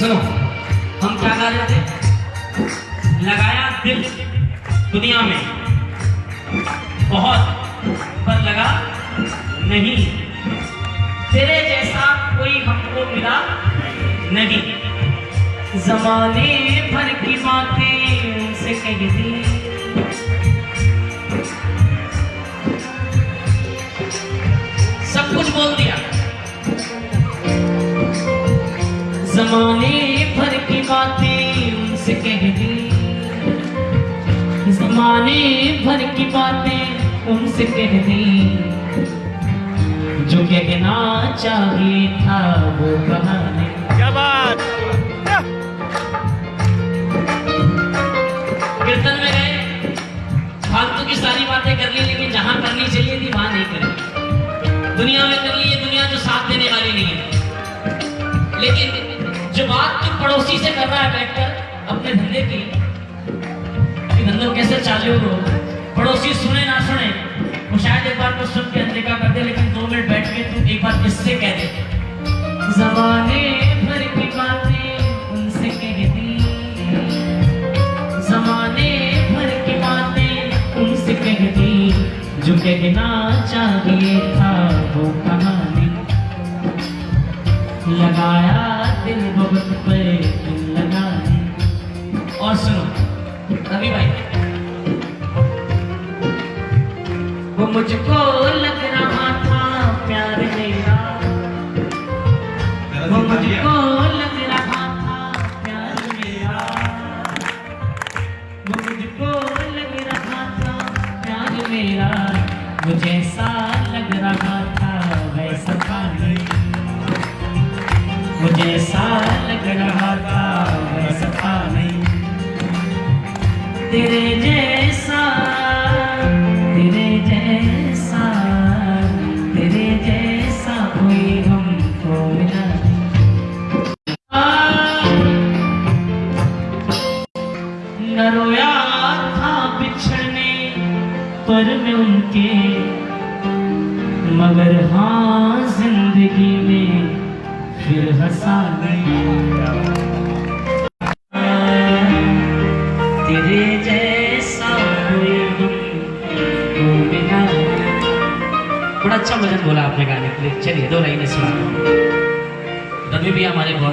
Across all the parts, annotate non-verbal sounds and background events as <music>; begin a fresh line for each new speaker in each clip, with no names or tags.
सुनो। हम क्या गा रहे थे? लगाया दिल दुनिया में। बहुत, पर लगा नहीं। तेरे जैसा कोई हमको मिला नहीं। जमाने भर की बातें उनसे कह दी सब कुछ बोल दिया। जमाने भर की बातें उनसे कह दी जमाने भर की बातें उनसे कह दी जो कहना चाहिए था वो कहा नहीं
क्या बात?
कीर्तन में गए फालतू की सारी बातें कर ली लेकिन जहाँ करनी चाहिए थी वहाँ नहीं करी। दुनिया में कर ली ये दुनिया तो साथ देने वाली नहीं है। लेकिन जो बात तू पड़ोसी से कर रहा है बैठकर अपने धंधे की, कि धंधो कैसे चालू हो पड़ोसी सुने ना सुने, वो शायद एक बार को सुन के अनदेखा कर दे, लेकिन दो मिनट बैठ के तू एक बार किससे कह दे? जमाने भर की बातें जो कहना चाहिए था वो कहानी। लगाया मुझको लग रहा था प्यार मेरा। वो मुझको लग रहा था प्यार मेरा। वो मुझको लग रहा था प्यार मेरा। मुझे ऐसा लग रहा था वैसा था नहीं। मुझे ऐसा लग रहा था वैसा था नहीं। तेरे जैसा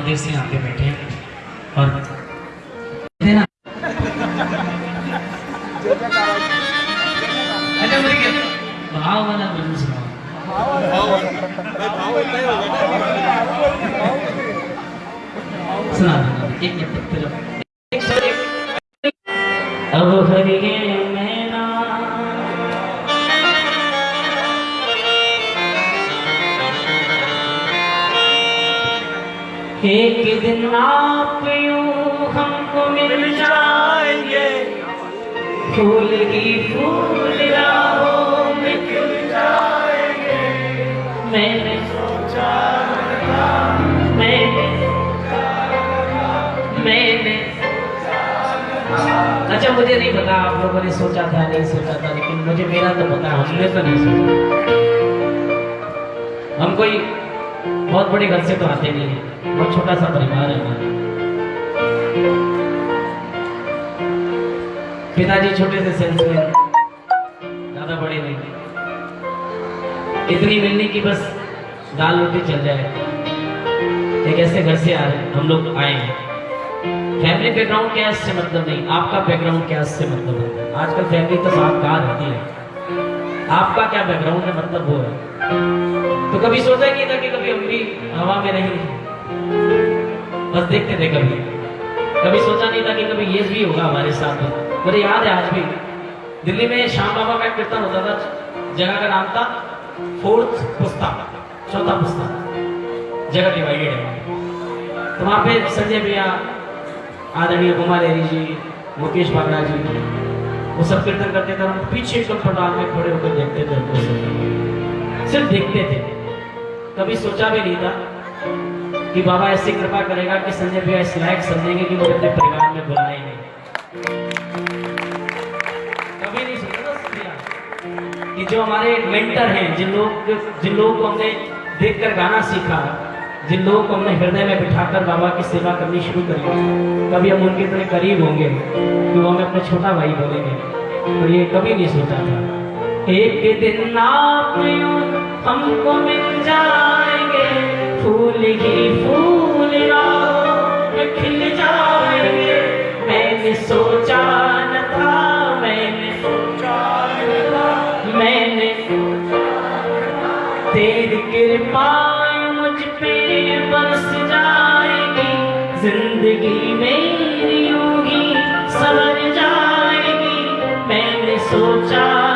देर से यहाँ पे बैठे हैं और फूल ही फूल राहों में खिल जाएँगे। मैंने सोचा अच्छा मुझे नहीं पता, आप लोगों ने सोचा था, नहीं सोचा था, लेकिन मुझे मेरा तो पता, हमने तो नहीं सोचा। हम कोई बहुत बड़े घर से तो आते नहीं है, बहुत छोटा सा परिवार है। हमारा पिताजी छोटे से सेल्समैन ज़्यादा बड़े नहीं थे। इतनी मिलनी की बस दाल रोटी चल जाए। एक ऐसे घर से आ रहे हम लोग आए हैं। फैमिली बैकग्राउंड क्या इससे मतलब नहीं। आपका बैकग्राउंड क्या इससे मतलब है आजकल फैमिली तो साथ कहा रहती है? आपका क्या बैकग्राउंड है? मतलब वो है। तो कभी सोचा नहीं था कि कभी हम भी हवा में नहीं बस देखते थे कभी। कभी सोचा नहीं था कि कभी ये भी होगा हमारे साथ। में मुझे याद है आज भी। दिल्ली में श्याम बाबा का कीर्तन होता था, जगह का नाम था फोर्थ पुस्ता, चौथा पुस्ता। जगह डिवाइडेड है। तो वहाँ पे संजय भैया, आदरणीय कुमार एरी जी, मुकेश बागड़ा जी, वो सब कीर्तन करते थे हम पीछे एकदम पंडाल में खड़े होकर देखते थे उनको सिर्फ़ देखते थे। कभी सोचा भी नहीं था कि बाबा ऐसी कृपा करेगा कि संजय भैया इस लायक समझेंगे कि मुझे अपने परिवार में बुलाए जो हमारे मेंटर हैं, जिन लोग जिन लोगों को हमने देखकर गाना सीखा, जिन लोगों को हमने हृदय में बिठाकर बाबा की सेवा करनी शुरू करी, कभी हम उनके इतने करीब होंगे कि वो हमें अपना छोटा भाई बोलेंगे। तो ये कभी नहीं सोचा था। एक दिन आप हमको मिल जाएँगे, फूल ही फूल खिल जाएँगे। मैंने सोचा न था, मैंने तेरी कृपा मुझ पे बरस जाएगी। ज़िंदगी मेरी होगी सवर जाएगी। मैंने सोचा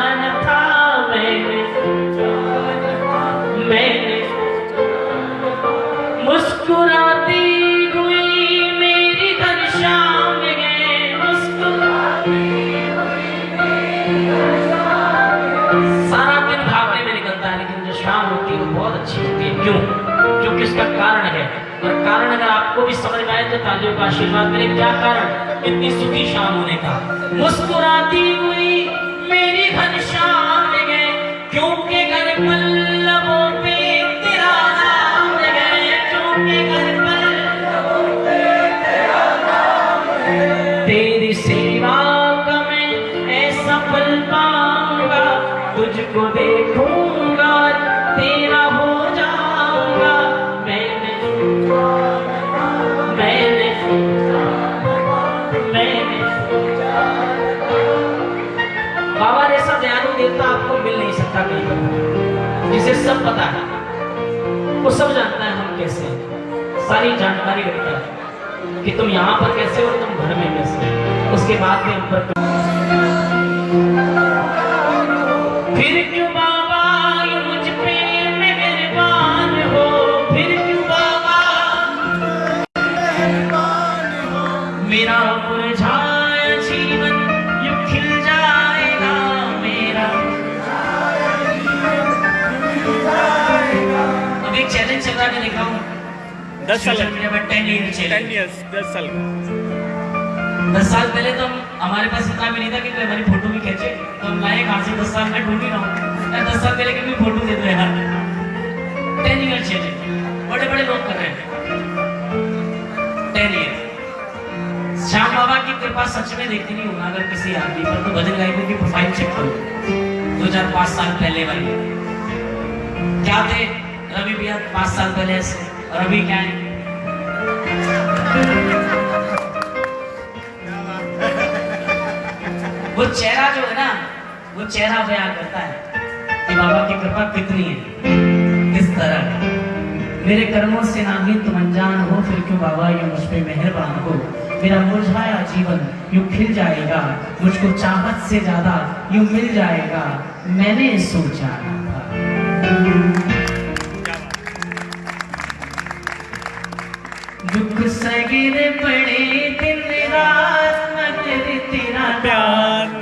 तालियों का आशीर्वाद मेरे क्या कारण? इतनी सुखी शाम होने का। मुस्कुराती हुई पता है वो सब जानता है हम कैसे। सारी जानकारी रखता है कि तुम यहाँ पर कैसे हो तुम घर में कैसे। उसके बाद में ऊपर फिर
दस साल
टेन
ईयर्स दस साल।
दस साल पहले तो हमारे पास इतना भी नहीं था कि कोई हमारी फ़ोटो भी खींचे। तो हम लाए कहाँ से? दस साल में ढूंढ ही रहा हूँ दस साल पहले की भी फ़ोटो दे दो यार। टेन ईयर चैलेंज बड़े बड़े लोग कर रहे हैं। टेन ईयर श्याम बाबा की कृपा सच में देखती नहीं होगा अगर किसी आदमी पर। तो भजन गायकों की प्रोफ़ाइल चेक करो। दो हज़ार पाँच साल पहले वाली। क्या थे? रवि भैया पाँच साल पहले ऐसे। अभी क्या है चेहरा जो है ना, वो चेहरा बयान करता है कि बाबा की कृपा कितनी है। किस तरह है। मेरे कर्मों से ना ही तुम अनजान हो, फिर क्यों बाबा ये मुझ पे मेहरबान हो? मेरा मुरझाया जीवन यूँ खिल जाएगा, मुझको चाहत से ज़्यादा यूँ मिल जाएगा, मैंने सोचा दुख सगिर पड़े दिन रात मगर तेरा प्यार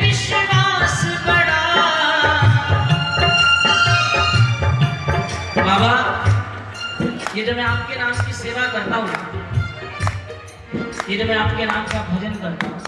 विश्वास बड़ा। बाबा ये जो मैं आपके नाम की सेवा करता हूँ ये जो मैं आपके नाम का भजन करता हूँ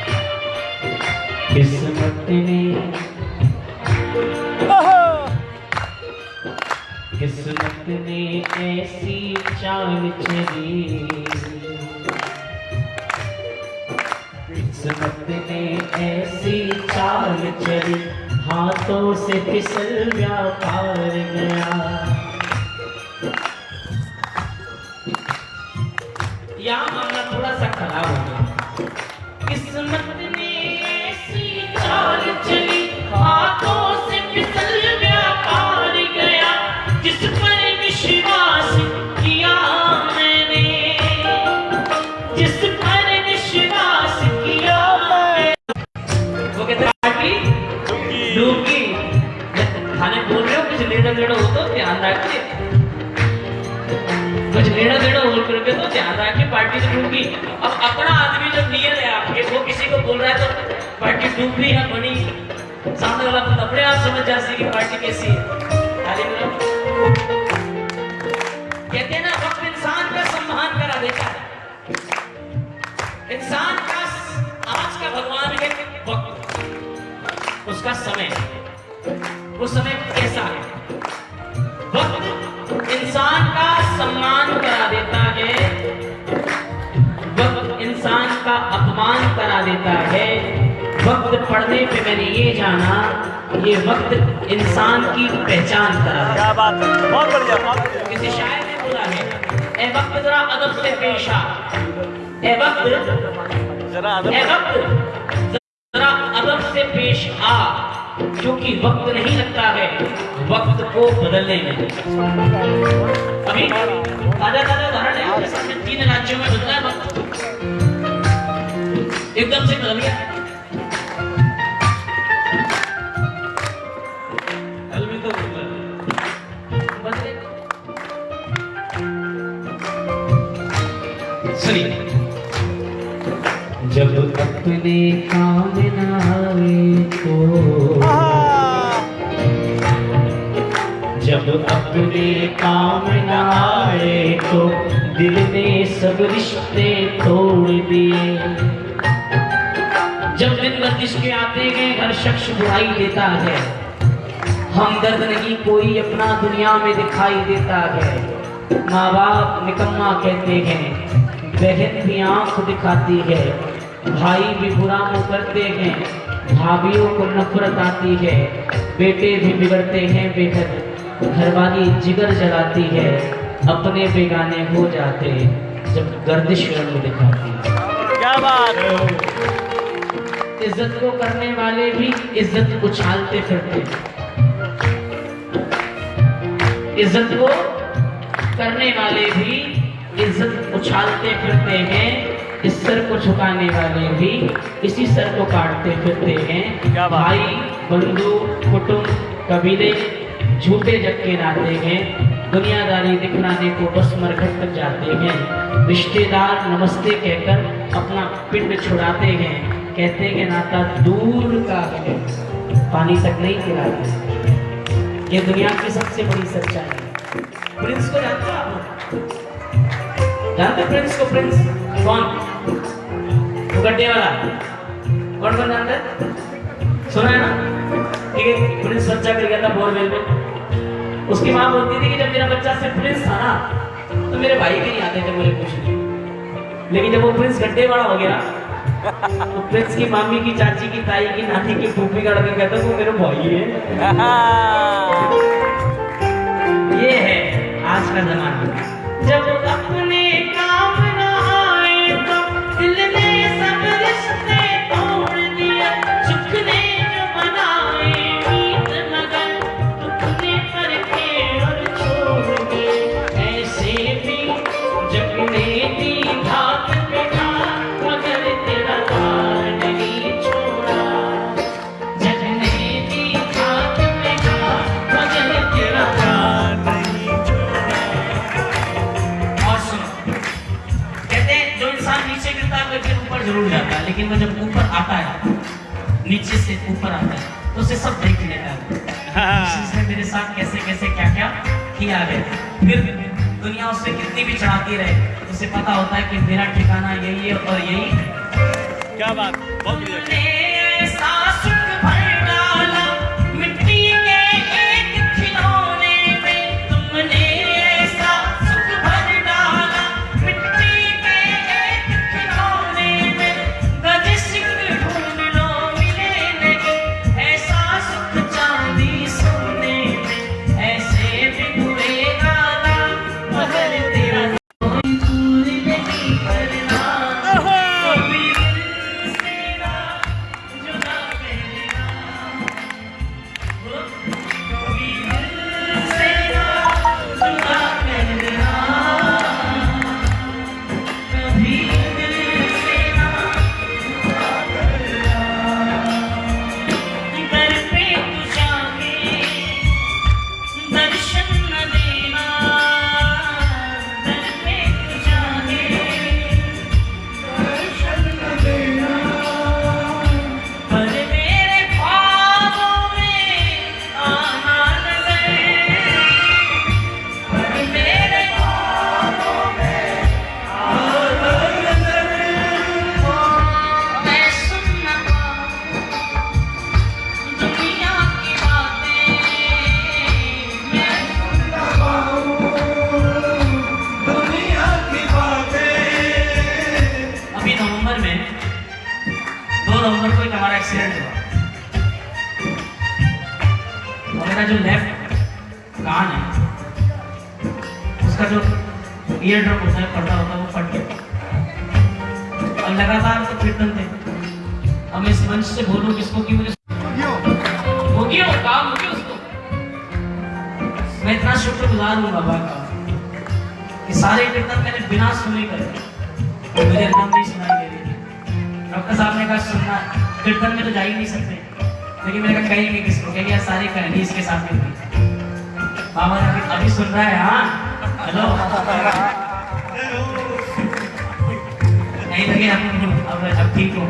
किस्मत ने किस्मत ने ऐसी चाल चली। किस्मत ने ऐसी चाल चली। हाथों से फिसल व्यापार गया। कुछ लेना देना हो करके तो पार्टी अब अपना आदमी जब नियर है आपके वो किसी को बोल रहा है तो पार्टी डूबी है बनी। सामने वाला अपने आप समझ पार्टी कैसी है। कहते हैं ना, वक्त इंसान का सम्मान करा देता है। इंसान का आज का भगवान है वक्त। उसका समय। वो समय कैसा है? इंसान का सम्मान करा देता है। वक्त इंसान का अपमान करा देता है। वक्त पढ़ने पे मैंने ये जाना ये वक्त इंसान की पहचान करा देता
क्या बात है। बहुत बढ़िया।
किसी शायर ने बोला है ए वक्त जरा अदब से पेश आ। ए वक्त
जरा अदब
ए वक्त जरा अदब से पेश आ। क्योंकि वक्त नहीं लगता है, वक्त को बदलने में। अभी ताज़ा ताज़ा उदाहरण है तीन राज्यों में बदला है वक्त। एकदम से बदल गया। सुनिए। जब अपने काम दिल ने सब रिश्ते तोड़ दिए। जब दिन गर्दिश के आते गए, हर शख्स बुराई देता है। हमदर्द नहीं कोई अपना दुनिया में दिखाई देता है। माँ बाप निकम्मा कहते हैं, बहन भी आँख दिखाती है। भाई भी बुरा मुँह करते हैं, भाभीियों को नफरत आती है। बेटे भी बिगड़ते हैं बेहद, घरवाली जिगर जलाती है। अपने बेगाने हो जाते जब गर्दिश रंग दिखाती।
क्या बात।
इज़्ज़त को करने वाले भी इज़्ज़त उछालते फिरते। इज़्ज़त को करने वाले भी इज़्ज़त उछालते फिरते हैं इस सर को झुकाने वाले भी इसी सर को काटते फिरते हैं।
क्या
भाई बंधु कुटुंब कबीले झूठे जक्के नाते हैं। दुनियादारी दिखलाने को बस मरघट तक जाते हैं। रिश्तेदार नमस्ते कहकर अपना पिंड छुड़ाते हैं। कहते हैं नाता दूर का है। पानी तक नहीं पिलाते ये दुनिया की सबसे बड़ी सच्चाई है। प्रिंस को जानते हो आप जानते प्रिंस को? प्रिंस कौन? गड्ढे वाला। कौन कौन जानता है? सुना है ना? ठीक है प्रिंस बच्चा कर गया था बोरवेल में। उसकी माँ बोलती थी कि जब मेरा बच्चा सिर्फ़ प्रिंस था ना तो मेरे भाई भी नहीं आते थे मुझे कुछ नहीं। लेकिन जब वो प्रिंस गड्ढे वाला हो गया तो प्रिंस की मामी की चाची की ताई की नानी की टूपी का लड़का कहता वो मेरा भाई है। <laughs> ये है आज का जमाना। जब अपने लेकिन वो जब ऊपर आता है नीचे से ऊपर आता है तो उसे सब देख लेता है। उसने मेरे साथ कैसे कैसे क्या क्या किया है। फिर दुनिया उससे कितनी भी चढ़ाती रहे उसे पता होता है कि मेरा ठिकाना यही है और यही
क्या बात बहुत
एक्सीडेंट हुआ। और मेरा जो लेफ़्ट कान है उसका जो ईयर ड्रम होता है पर्दा होता है वो फट गया। और लगातार तो कीर्तन थे अब मैं इस मंच से बोलूँ किसको कि मुझे हो काम हो उसको। मैं इतना शुक्रगुजार हूँ बाबा का कि सारे कीर्तन मैंने बिना सुने करे मुझे नाम नहीं सुनाई दे रही थी डॉक्टर साहब ने कहा सुनना कीर्तन में तो जा ही नहीं सकते। लेकिन मैंने कहा कहेंगे किसको कहेंगे सारी कहानी इसके साथ में बाबा ने अभी सुन रहा है हाँ? हेलो? <laughs> नहीं लगे हम अब अब ठीक हो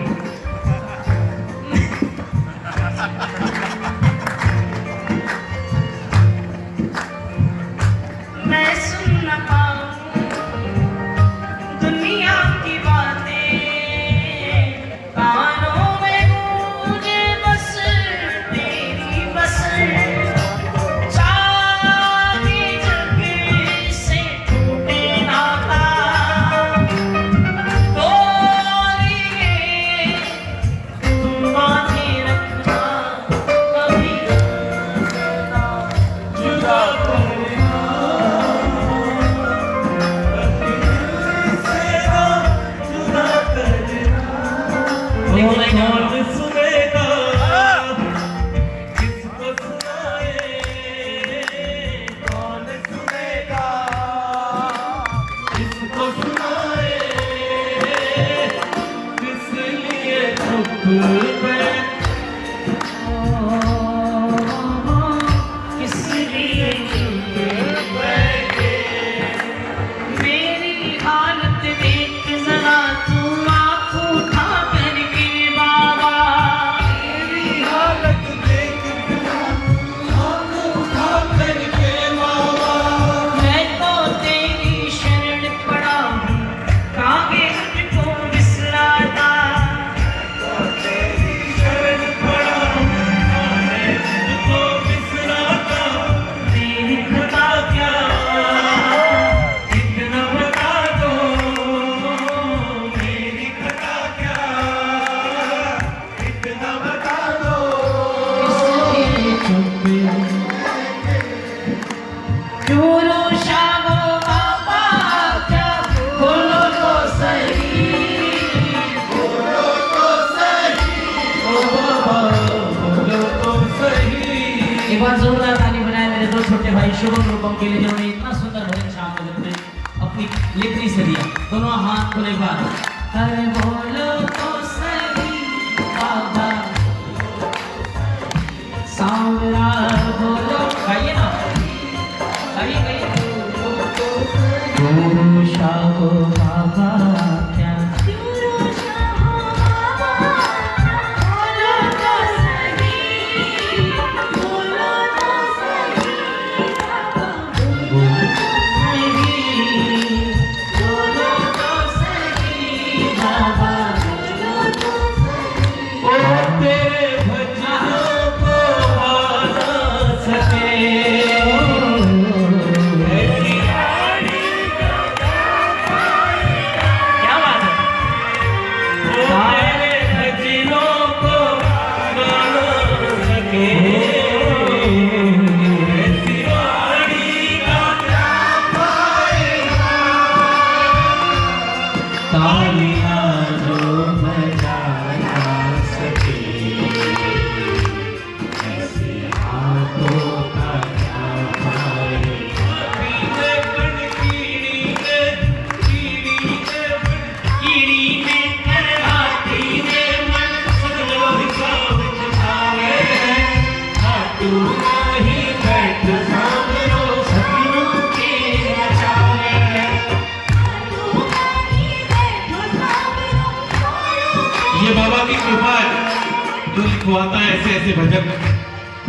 लिखवाता है ऐसे ऐसे भजन।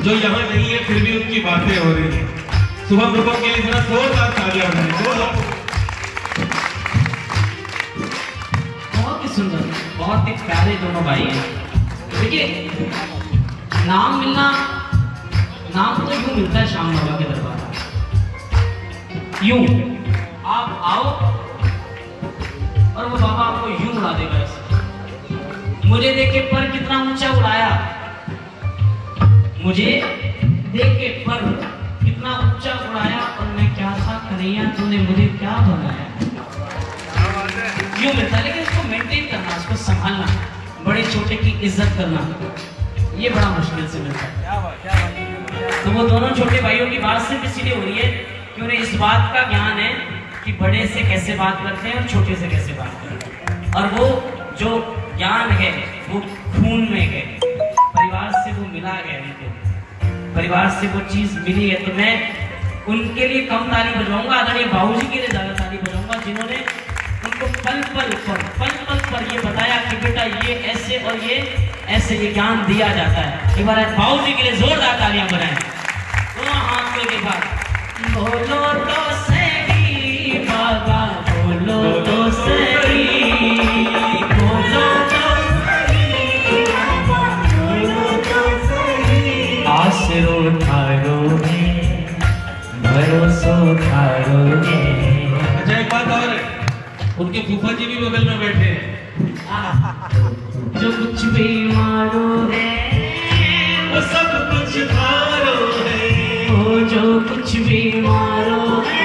जो यहाँ नहीं है, फिर भी उनकी बातें हो रही है। सुबह रूपम के लिए जरा जोरदार तालियाँ बजाएँ जोरदार
बहुत ही सुंदर, बहुत ही प्यारे दोनों भाई हैं। देखिए, नाम मिलना, नाम तो यूँ मिलता है श्याम बाबा के दरबार यूँ, आप आओ, और वो बाबा आपको यूँ उड़ा देगा मुझे देख पर कितना ऊँचा उड़ाया। मुझे देख के पर कितना ऊँचा उड़ाया और मैं क्या था कन्हैया तूने मुझे क्या बनाया? क्यों मिलता लेकिन इसको मेंटेन करना इसको संभालना बड़े छोटे की इज़्ज़त करना ये बड़ा मुश्किल से मिलता है। तो वो दोनों छोटे भाइयों की बात सिर्फ़ इसीलिए हो रही है कि उन्हें इस बात का ज्ञान है कि बड़े से कैसे बात करते हैं और छोटे से कैसे बात करते हैं। और वो जो ज्ञान है वो खून में है। परिवार से वो मिला है उनको परिवार से वो चीज़ मिली है तो मैं उनके लिए कम ताली बजाऊँगा, आदरणीय बाबू के लिए ज़्यादा ताली बजाऊँगा, जिन्होंने उनको पल पल पर पल पल पर ये बताया कि बेटा ये ऐसे और ये ऐसे ये ज्ञान दिया जाता है। एक बार बाबू जी के लिए जोरदार तालियाँ बनाए दोनों हाथ के बाद बोलो तो
अच्छा एक बात और उनके फूफा जी भी बगल में बैठे हैं।
जो कुछ भी मारो है
वो सब कुछ मारो है।
वो जो कुछ भी मारो है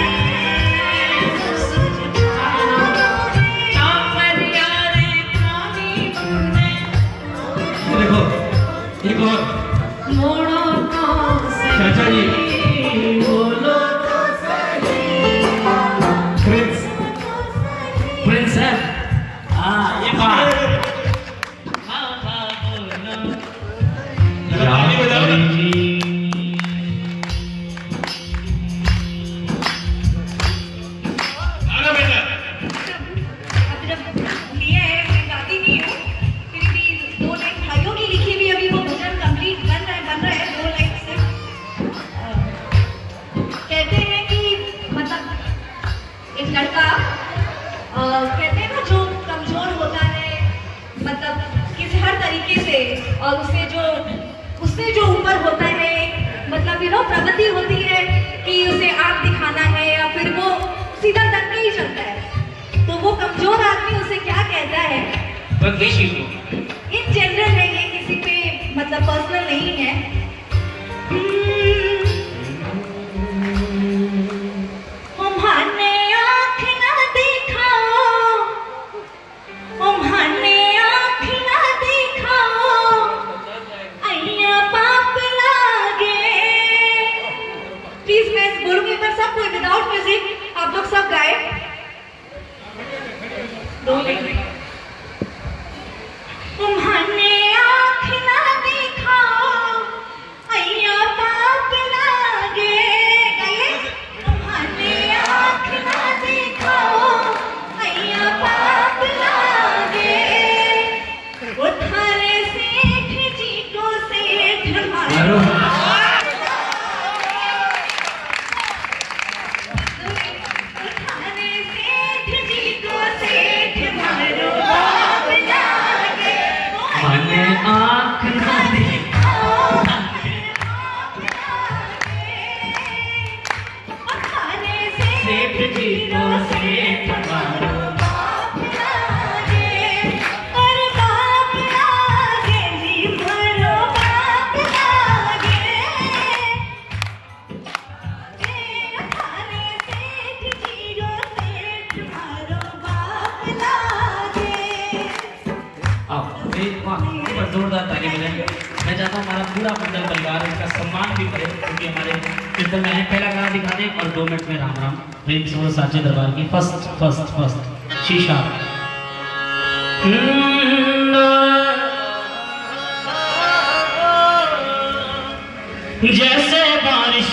doing मंडल परिवार इसका सम्मान भी करे, क्योंकि हमारे कीर्तन में पहला गाना दिखा दें और दो मिनट में राम राम। प्रेम से साचे दरबार की फ़र्स्ट फ़र्स्ट फ़र्स्ट, शीशा। जैसे बारिश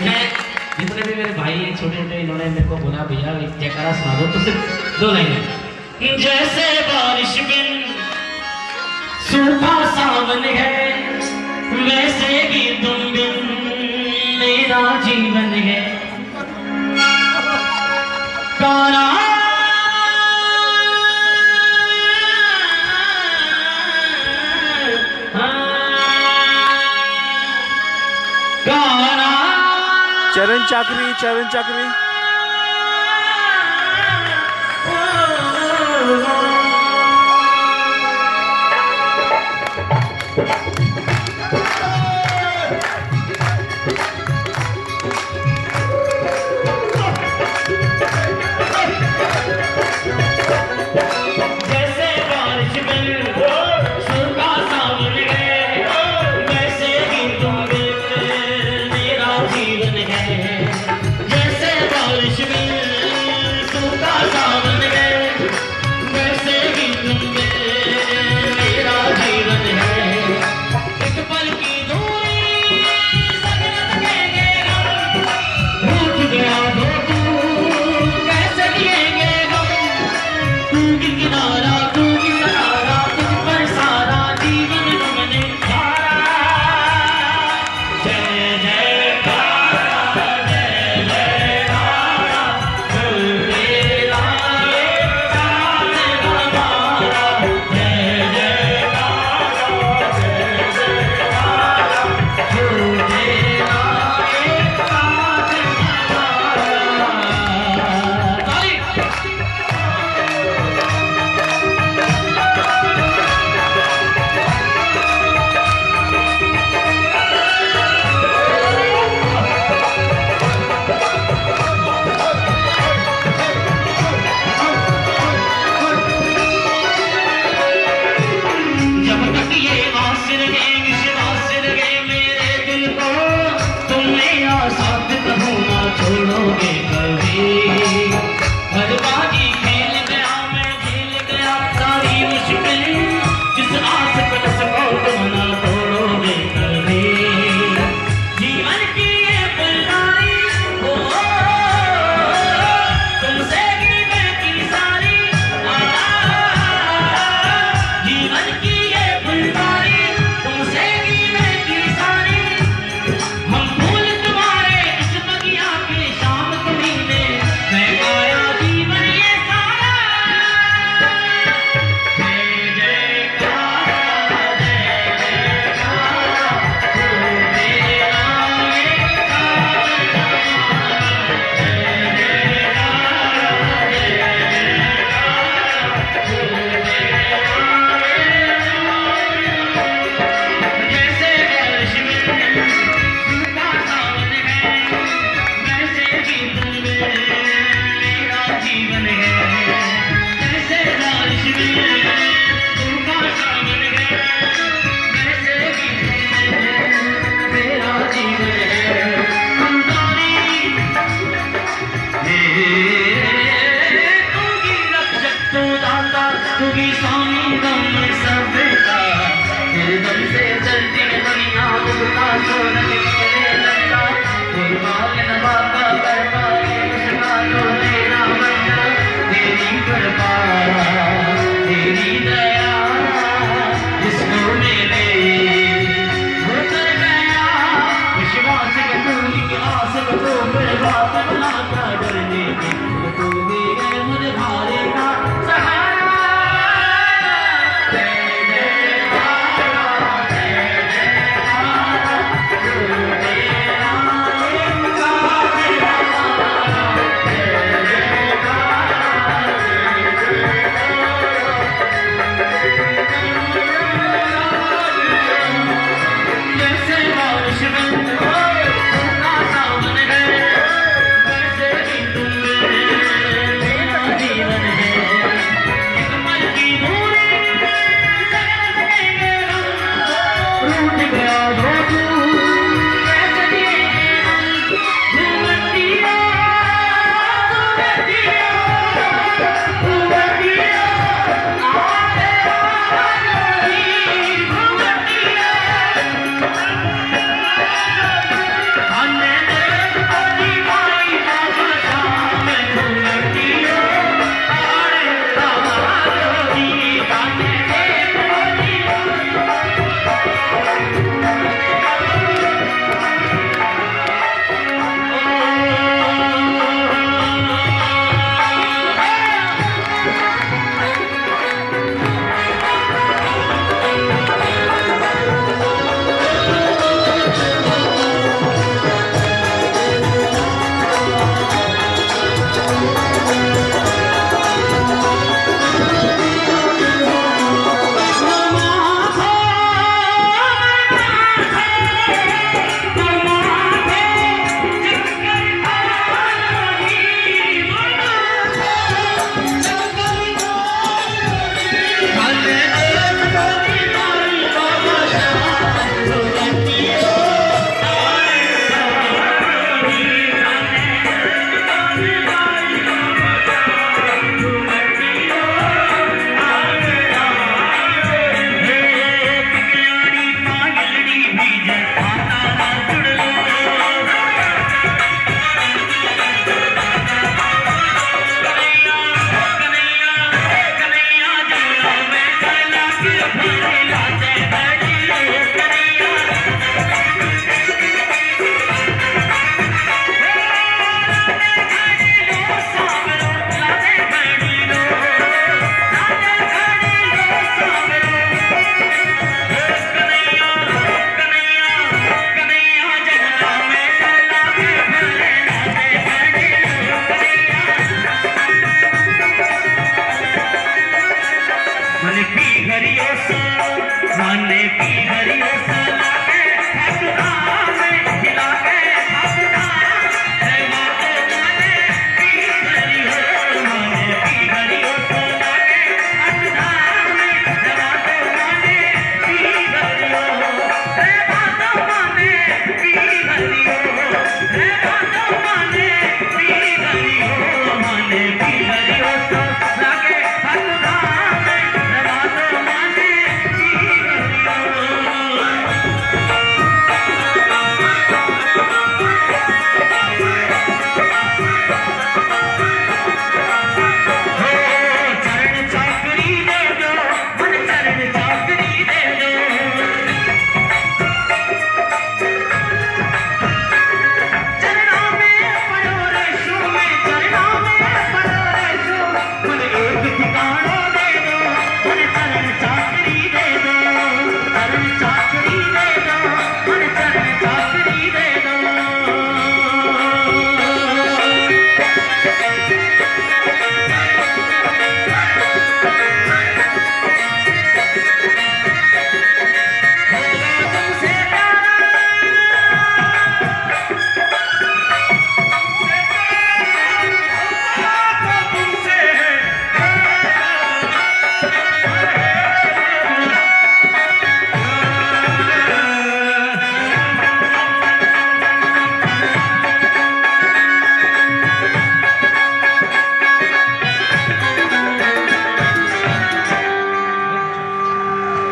मैं जितने भी मेरे भाई हैं छोटे छोटे इन्होंने मेरे को बोला, भैया जयकारा सुना दो तो सिर्फ़ दो लाइन जैसे बारिश बिन सूखा सावन है, वैसे ही तुम बिन मेरा जीवन है। कारा
चरण चाकरी चरण चाकरी। Thank you.